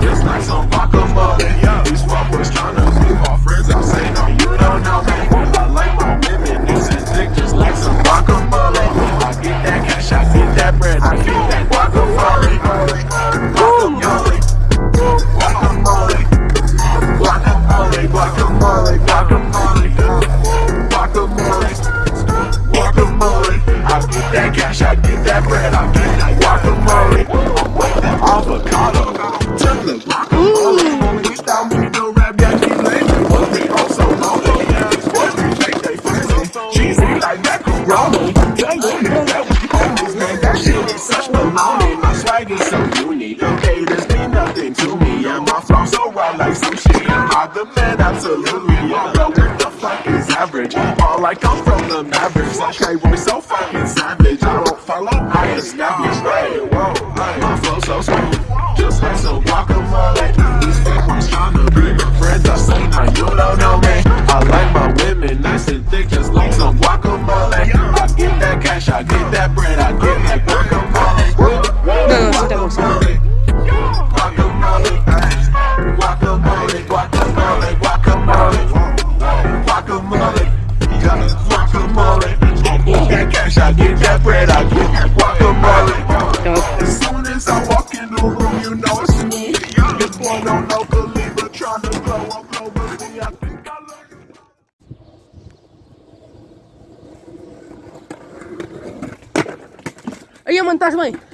just like some guacamole. These fuckers tryna be my friends, I say no, you don't know me. I like my women, nice and thick, just like some guacamole. I get that cash, I get that bread, I get that guacamole. Guacamole, guacamole, guacamole, guacamole, guacamole, guacamole, guacamole. I get that cash, I get that bread, I get that like macaroni. Jungle, man, that shit is such. My swag is so unique. Haters mean nothing to me. And my flow so raw like sushi. Am I the man? Absolutely. But what the fuck is average? All I come from the Mavericks. Hey, we're so fucking savage. I don't follow, I establish. Hey, whoa, hey. My flow so smooth. Just like some guacamole. These fake ones tryna I get that bread, I get that guacamole. As soon as I walk in the room, you know it's me. Your boy don't know Khalifa, trying to blow up globally. I think I learned. Ayan, montas mo eh.